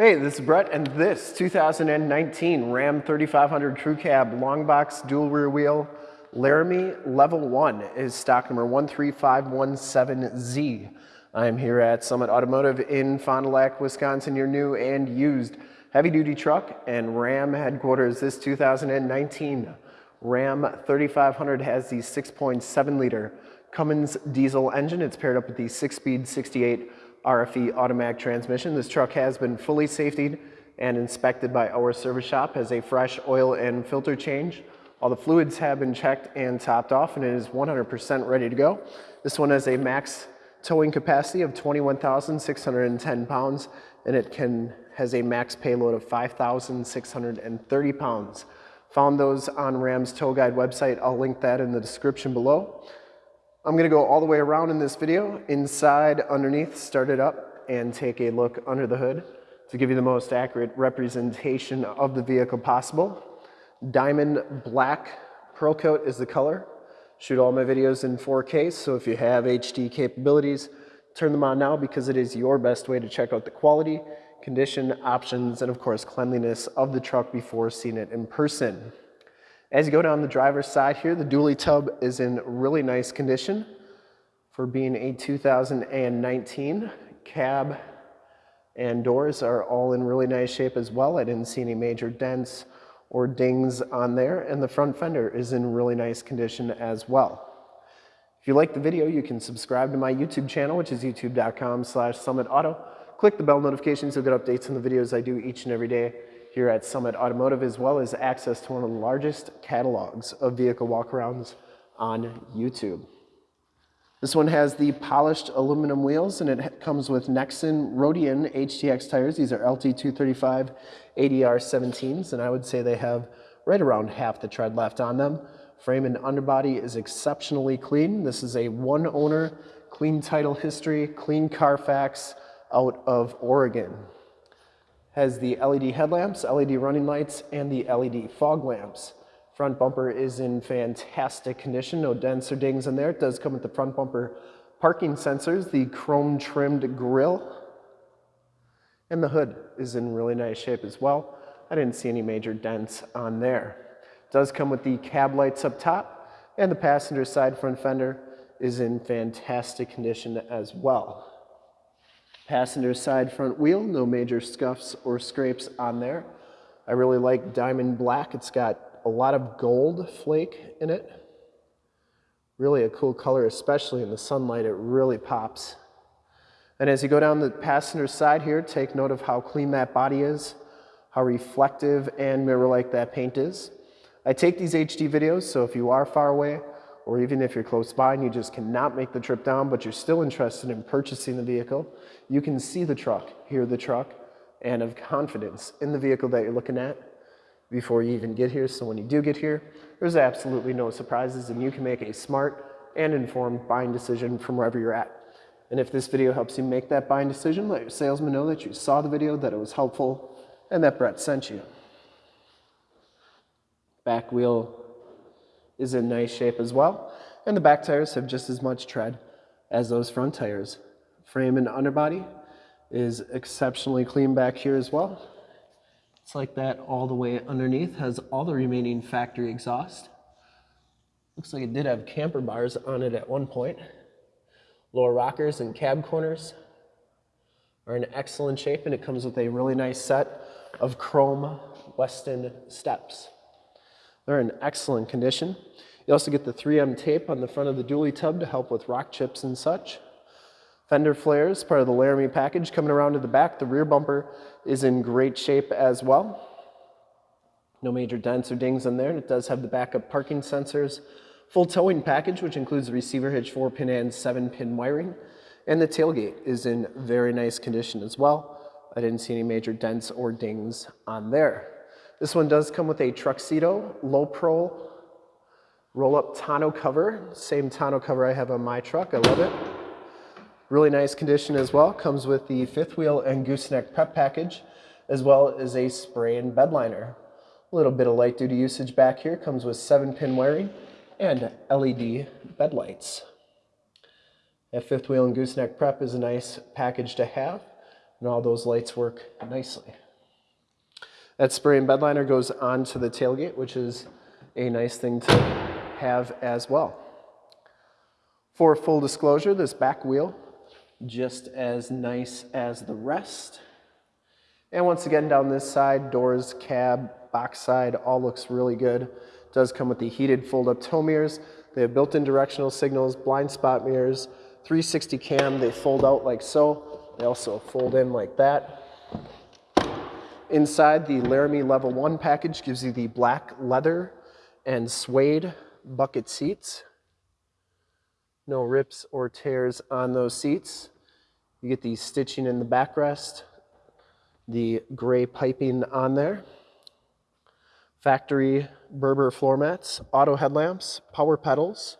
Hey, this is Brett, and this 2019 Ram 3500 Crew Cab Long Box Dual Rear Wheel Laramie Level 1 is stock number 13517Z. I'm here at Summit Automotive in Fond du Lac, Wisconsin, your new and used heavy-duty truck and Ram headquarters. This 2019 Ram 3500 has the 6.7 liter Cummins diesel engine. It's paired up with the 6-speed 68 RFE automatic transmission. This truck has been fully safetied and inspected by our service shop, has a fresh oil and filter change. All the fluids have been checked and topped off and it is 100% ready to go. This one has a max towing capacity of 21,610 pounds and it can has a max payload of 5,630 pounds. Found those on Ram's Tow Guide website. I'll link that in the description below. I'm gonna go all the way around in this video, inside, underneath, start it up, and take a look under the hood to give you the most accurate representation of the vehicle possible. Diamond black pearl coat is the color. Shoot all my videos in 4K, so if you have HD capabilities, turn them on now because it is your best way to check out the quality, condition, options, and of course cleanliness of the truck before seeing it in person. As you go down the driver's side here, the dually tub is in really nice condition for being a 2019. Cab and doors are all in really nice shape as well. I didn't see any major dents or dings on there, and the front fender is in really nice condition as well. If you like the video, you can subscribe to my YouTube channel, which is youtube.com slash summitauto. Click the bell notifications, you'll get updates on the videos I do each and every day here at Summit Automotive, as well as access to one of the largest catalogs of vehicle walkarounds on YouTube. This one has the polished aluminum wheels and it comes with Nexen Roadian HTX tires. These are LT235 80R 17s and I would say they have right around half the tread left on them. Frame and underbody is exceptionally clean. This is a one owner, clean title history, clean Carfax out of Oregon has the LED headlamps, LED running lights, and the LED fog lamps. Front bumper is in fantastic condition, no dents or dings in there. It does come with the front bumper parking sensors, the chrome trimmed grille, and the hood is in really nice shape as well. I didn't see any major dents on there. It does come with the cab lights up top, and the passenger side front fender is in fantastic condition as well. Passenger side front wheel, no major scuffs or scrapes on there. I really like diamond black. It's got a lot of gold flake in it. Really a cool color, especially in the sunlight, it really pops. And as you go down the passenger side here, take note of how clean that body is, how reflective and mirror-like that paint is. I take these HD videos, so if you are far away, or even if you're close by and you just cannot make the trip down, but you're still interested in purchasing the vehicle, you can see the truck, hear the truck, and have confidence in the vehicle that you're looking at before you even get here. So when you do get here, there's absolutely no surprises and you can make a smart and informed buying decision from wherever you're at. And if this video helps you make that buying decision, let your salesman know that you saw the video, that it was helpful, and that Brett sent you. Back wheel is in nice shape as well. And the back tires have just as much tread as those front tires. Frame and underbody is exceptionally clean back here as well. It's like that all the way underneath, has all the remaining factory exhaust. Looks like it did have camper bars on it at one point. Lower rockers and cab corners are in excellent shape and it comes with a really nice set of chrome Westin steps. They're in excellent condition. You also get the 3M tape on the front of the dually tub to help with rock chips and such. Fender flares, part of the Laramie package. Coming around to the back, the rear bumper is in great shape as well. No major dents or dings in there, it does have the backup parking sensors. Full towing package, which includes the receiver hitch 4-pin and 7-pin wiring. And the tailgate is in very nice condition as well. I didn't see any major dents or dings on there. This one does come with a Truxedo low pro roll-up tonneau cover. Same tonneau cover I have on my truck. I love it. Really nice condition as well. Comes with the fifth wheel and gooseneck prep package, as well as a spray and bed liner. A little bit of light duty usage back here. Comes with seven pin wiring and LED bed lights. That fifth wheel and gooseneck prep is a nice package to have. and all those lights work nicely. That spray and bed liner goes onto the tailgate, which is a nice thing to have as well. For full disclosure, this back wheel, just as nice as the rest. And once again, down this side, doors, cab, box side, all looks really good. does come with the heated fold-up tow mirrors. They have built-in directional signals, blind spot mirrors, 360 cam. They fold out like so. They also fold in like that. Inside, the Laramie Level 1 package gives you the black leather and suede bucket seats. No rips or tears on those seats. You get the stitching in the backrest, the gray piping on there, factory Berber floor mats, auto headlamps, power pedals,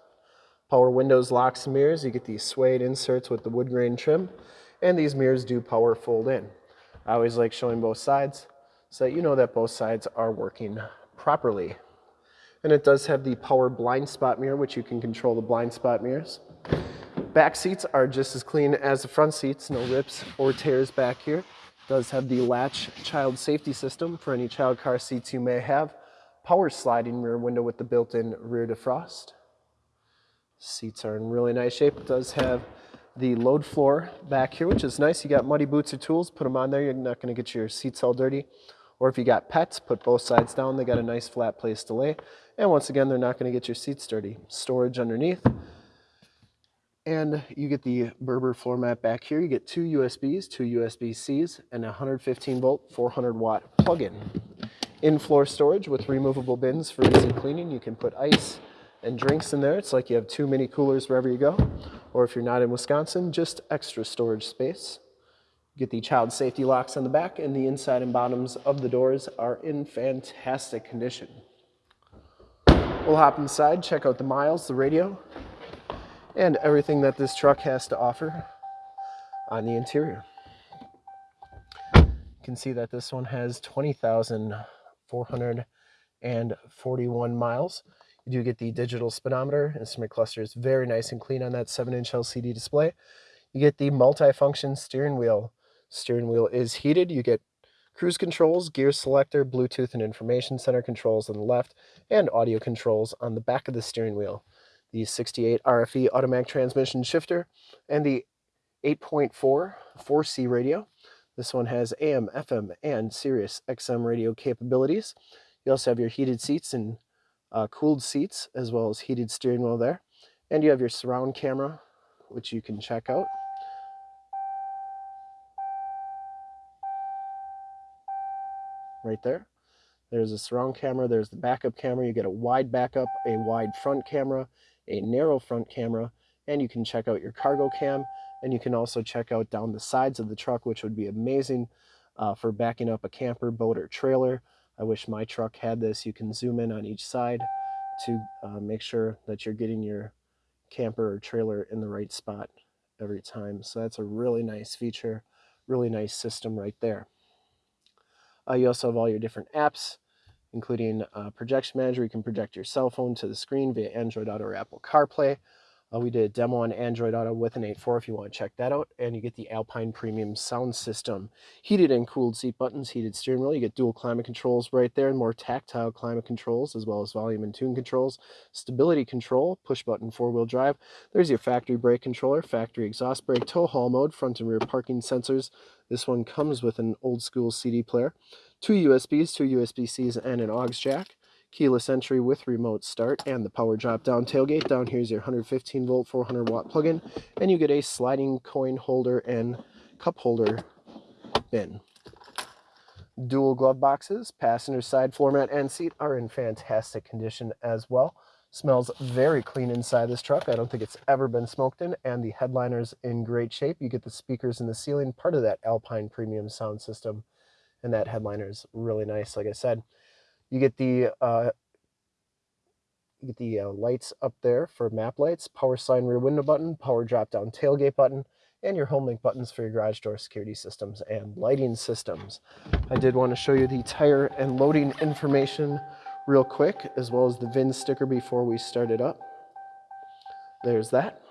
power windows, locks, and mirrors. You get these suede inserts with the wood grain trim, and these mirrors do power fold in. I always like showing both sides so that you know that both sides are working properly. And it does have the power blind spot mirror, which you can control the blind spot mirrors. Back seats are just as clean as the front seats, no rips or tears back here. Does have the latch child safety system for any child car seats you may have. Power sliding rear window with the built-in rear defrost. Seats are in really nice shape. It does have the load floor back here, which is nice. You got muddy boots or tools, put them on there. You're not gonna get your seats all dirty. Or if you got pets, put both sides down. They got a nice flat place to lay. And once again, they're not gonna get your seats dirty. Storage underneath. And you get the Berber floor mat back here. You get two USBs, two USB-Cs, and a 115 volt, 400 watt plug-in. In-floor storage with removable bins for easy cleaning. You can put ice and drinks in there. It's like you have too many coolers wherever you go. Or if you're not in Wisconsin, just extra storage space. Get the child safety locks on the back and the inside and bottoms of the doors are in fantastic condition. We'll hop inside, check out the miles, the radio, and everything that this truck has to offer on the interior. You can see that this one has 20,441 miles. You do get the digital speedometer. Instrument cluster is very nice and clean on that 7-inch LCD display. You get the multi-function steering wheel. Steering wheel is heated. You get cruise controls, gear selector, Bluetooth and information center controls on the left, and audio controls on the back of the steering wheel the 68 RFE automatic transmission shifter, and the 8.4 4C radio. This one has AM, FM, and Sirius XM radio capabilities. You also have your heated seats and uh, cooled seats, as well as heated steering wheel there. And you have your surround camera, which you can check out. Right there. There's a surround camera, there's the backup camera. You get a wide backup, a wide front camera, a narrow front camera, and you can check out your cargo cam, and you can also check out down the sides of the truck, which would be amazing uh, for backing up a camper, boat, or trailer. I wish my truck had this. You can zoom in on each side to uh, make sure that you're getting your camper or trailer in the right spot every time. So that's a really nice feature, really nice system right there. Uh, you also have all your different apps including uh, Projection Manager. You can project your cell phone to the screen via Android Auto or Apple CarPlay. Uh, we did a demo on Android Auto with an 8.4 if you want to check that out. And you get the Alpine Premium sound system. Heated and cooled seat buttons, heated steering wheel. You get dual climate controls right there and more tactile climate controls as well as volume and tune controls. Stability control, push button four-wheel drive. There's your factory brake controller, factory exhaust brake, tow haul mode, front and rear parking sensors. This one comes with an old school CD player two USBs, two USB-Cs, and an aux jack, keyless entry with remote start, and the power drop-down tailgate. Down here is your 115 volt, 400 watt plug-in, and you get a sliding coin holder and cup holder bin. Dual glove boxes, passenger side floor mat and seat are in fantastic condition as well. Smells very clean inside this truck. I don't think it's ever been smoked in, and the headliner's in great shape. You get the speakers in the ceiling, part of that Alpine premium sound system and that headliner is really nice. Like I said, you get the uh, you get the uh, lights up there for map lights, power sign rear window button, power drop down tailgate button, and your home link buttons for your garage door security systems and lighting systems. I did want to show you the tire and loading information real quick, as well as the VIN sticker before we start it up. There's that.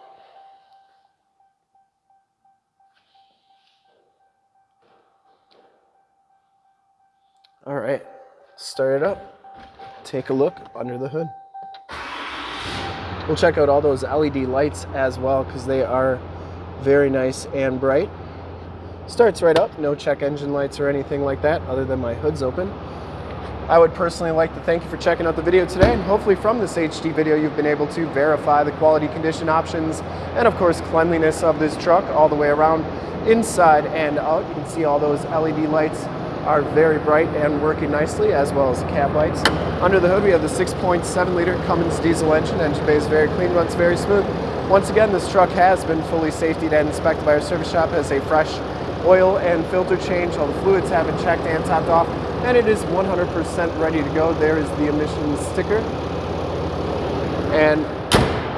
All right, start it up. Take a look under the hood. We'll check out all those LED lights as well because they are very nice and bright. Starts right up, no check engine lights or anything like that other than my hood's open. I would personally like to thank you for checking out the video today and hopefully from this HD video you've been able to verify the quality condition options and of course cleanliness of this truck all the way around inside and out. You can see all those LED lights are very bright and working nicely as well as the cab lights. Under the hood we have the 6.7 liter Cummins diesel engine. Engine bay is very clean, runs very smooth. Once again this truck has been fully safety and inspected by our service shop, has a fresh oil and filter change. All the fluids have been checked and topped off and it is 100% ready to go. There is the emissions sticker. And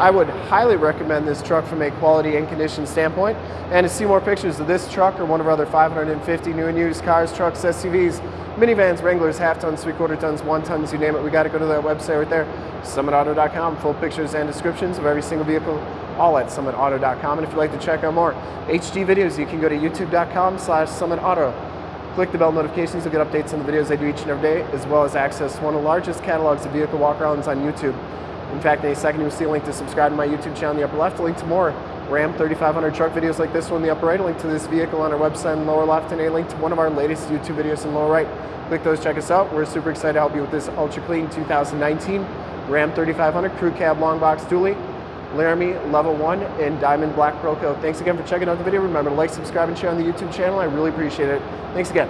I would highly recommend this truck from a quality and condition standpoint. And to see more pictures of this truck or one of our other 550 new and used cars, trucks, SUVs, minivans, Wranglers, half tons, three quarter tons, one tons, you name it, we got to go to that website right there, summitauto.com. Full pictures and descriptions of every single vehicle, all at summitauto.com. And if you'd like to check out more HD videos, you can go to youtube.com slash summitauto. Click the bell notifications to get updates on the videos I do each and every day, as well as access one of the largest catalogs of vehicle walkarounds on YouTube. In fact, in a second you'll see a link to subscribe to my YouTube channel in the upper left, a link to more Ram 3500 truck videos like this one in the upper right, a link to this vehicle on our website in the lower left, and a link to one of our latest YouTube videos in the lower right. Click those, check us out. We're super excited to help you with this ultra clean 2019 Ram 3500 Crew Cab Long Box Dually. Laramie Level 1 in Diamond Black Pearl Coat. Thanks again for checking out the video. Remember to like, subscribe, and share on the YouTube channel. I really appreciate it. Thanks again.